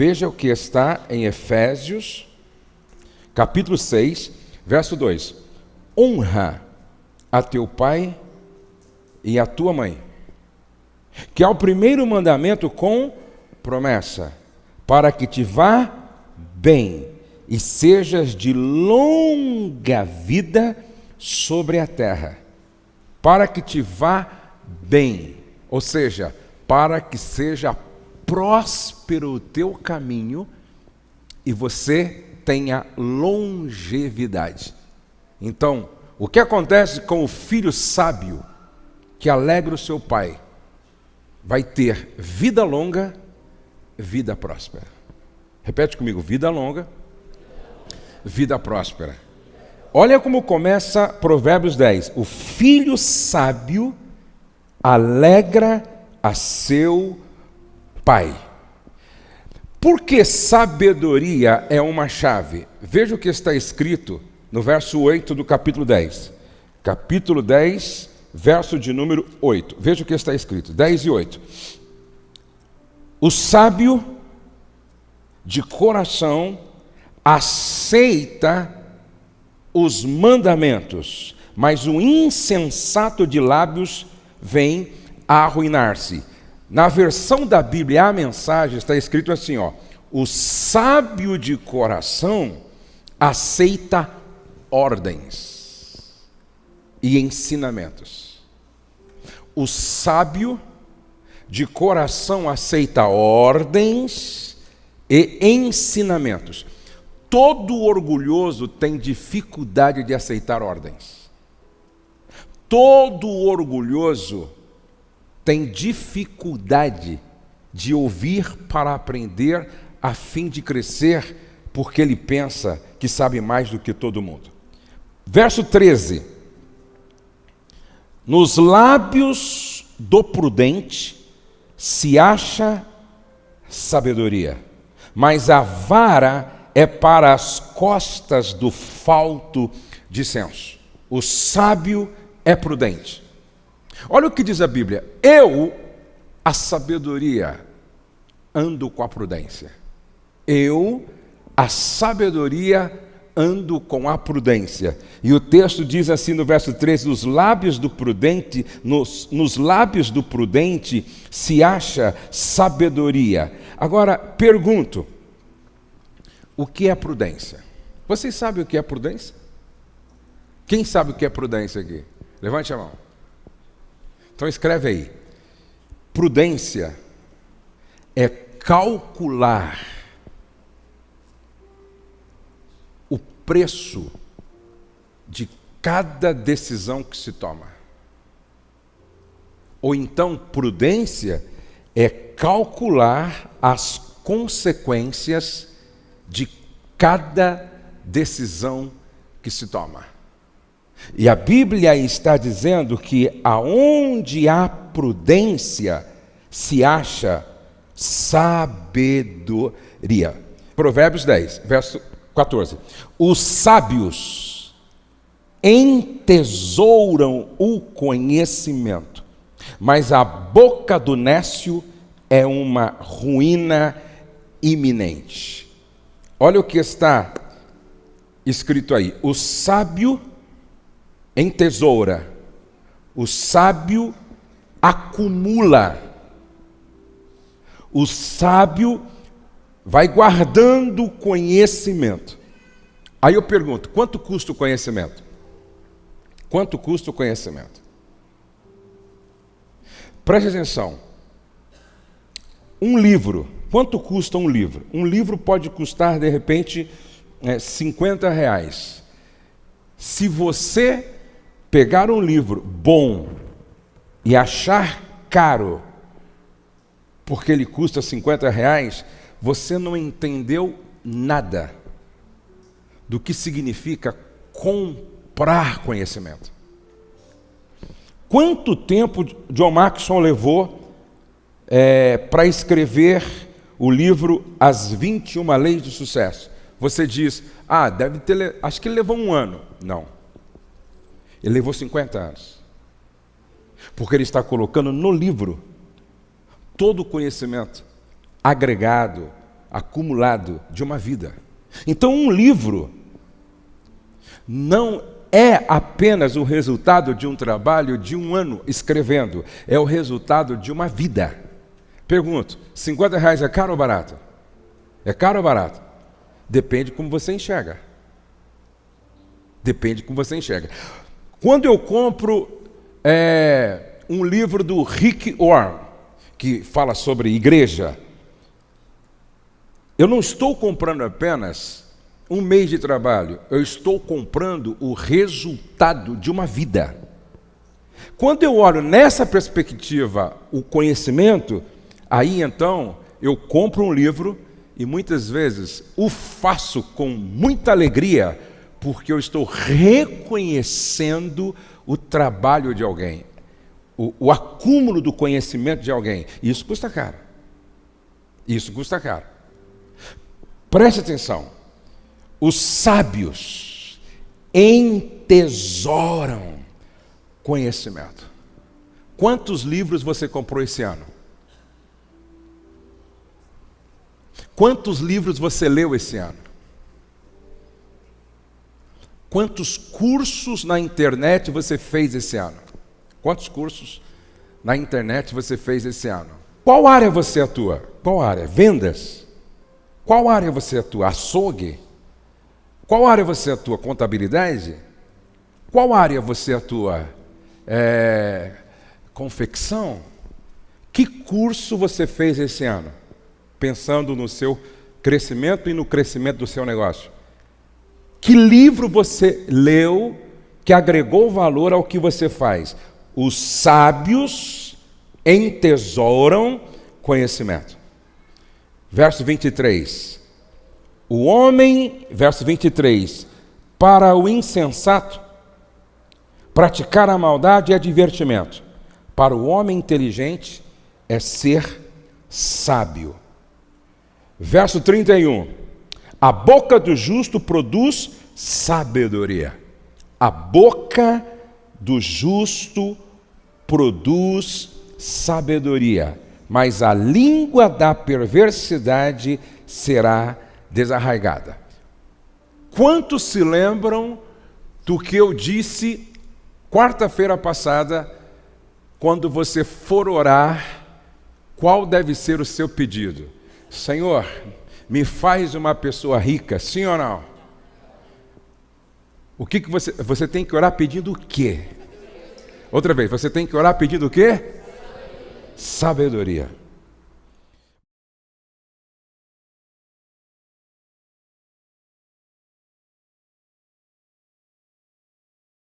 Veja o que está em Efésios, capítulo 6, verso 2: Honra a teu pai e a tua mãe, que é o primeiro mandamento com promessa, para que te vá bem e sejas de longa vida sobre a terra, para que te vá bem, ou seja, para que seja próspero o teu caminho e você tenha longevidade. Então, o que acontece com o filho sábio que alegra o seu pai? Vai ter vida longa, vida próspera. Repete comigo: vida longa, vida próspera. Olha como começa Provérbios 10. O filho sábio alegra a seu pai. Porque sabedoria é uma chave. Veja o que está escrito no verso 8 do capítulo 10. Capítulo 10, verso de número 8. Veja o que está escrito: 10 e 8. O sábio de coração aceita os mandamentos, mas o insensato de lábios vem a arruinar-se. Na versão da Bíblia, a mensagem está escrito assim, ó: O sábio de coração aceita ordens e ensinamentos. O sábio de coração aceita ordens e ensinamentos. Todo orgulhoso tem dificuldade de aceitar ordens. Todo orgulhoso tem dificuldade de ouvir para aprender a fim de crescer, porque ele pensa que sabe mais do que todo mundo. Verso 13: Nos lábios do prudente se acha sabedoria, mas a vara é para as costas do falto de senso. O sábio é prudente. Olha o que diz a Bíblia: Eu, a sabedoria, ando com a prudência. Eu, a sabedoria, ando com a prudência. E o texto diz assim no verso 13: Nos lábios do prudente, nos, nos lábios do prudente se acha sabedoria. Agora, pergunto: o que é prudência? Vocês sabem o que é prudência? Quem sabe o que é prudência aqui? Levante a mão. Então escreve aí. Prudência é calcular o preço de cada decisão que se toma. Ou então, prudência é calcular as consequências de cada decisão que se toma. E a Bíblia está dizendo que aonde há prudência se acha sabedoria. Provérbios 10, verso 14. Os sábios entesouram o conhecimento, mas a boca do nécio é uma ruína iminente. Olha o que está escrito aí: o sábio em tesoura, o sábio acumula, o sábio vai guardando conhecimento. Aí eu pergunto: quanto custa o conhecimento? Quanto custa o conhecimento? Preste atenção. Um livro Quanto custa um livro? Um livro pode custar, de repente, é, 50 reais. Se você pegar um livro bom e achar caro, porque ele custa 50 reais, você não entendeu nada do que significa comprar conhecimento. Quanto tempo John Maxwell levou é, para escrever o livro As 21 Leis do Sucesso. Você diz, ah, deve ter, acho que ele levou um ano. Não. Ele levou 50 anos. Porque ele está colocando no livro todo o conhecimento agregado, acumulado de uma vida. Então, um livro não é apenas o resultado de um trabalho de um ano escrevendo, é o resultado de uma vida. Pergunto: 50 reais é caro ou barato? É caro ou barato? Depende como você enxerga. Depende como você enxerga. Quando eu compro é, um livro do Rick Warren, que fala sobre igreja, eu não estou comprando apenas um mês de trabalho, eu estou comprando o resultado de uma vida. Quando eu olho nessa perspectiva o conhecimento, aí então eu compro um livro e muitas vezes o faço com muita alegria, porque eu estou reconhecendo o trabalho de alguém, o, o acúmulo do conhecimento de alguém. Isso custa caro. Isso custa caro. Preste atenção os sábios entesouram conhecimento. Quantos livros você comprou esse ano? Quantos livros você leu esse ano? Quantos cursos na internet você fez esse ano? Quantos cursos na internet você fez esse ano? Qual área você atua? Qual área? Vendas? Qual área você atua? Açougue? Qual área você atua? Contabilidade? Qual área você atua? É, confecção? Que curso você fez esse ano? Pensando no seu crescimento e no crescimento do seu negócio. Que livro você leu que agregou valor ao que você faz? Os sábios entesouram conhecimento. Verso 23. O homem, verso 23, para o insensato, praticar a maldade é divertimento, para o homem inteligente é ser sábio. Verso 31, a boca do justo produz sabedoria. A boca do justo produz sabedoria, mas a língua da perversidade será desarraigada. Quantos se lembram do que eu disse quarta-feira passada, quando você for orar, qual deve ser o seu pedido? Senhor, me faz uma pessoa rica, sim ou não? O que, que você, você tem que orar pedindo o quê? Outra vez, você tem que orar pedindo o quê? Sabedoria.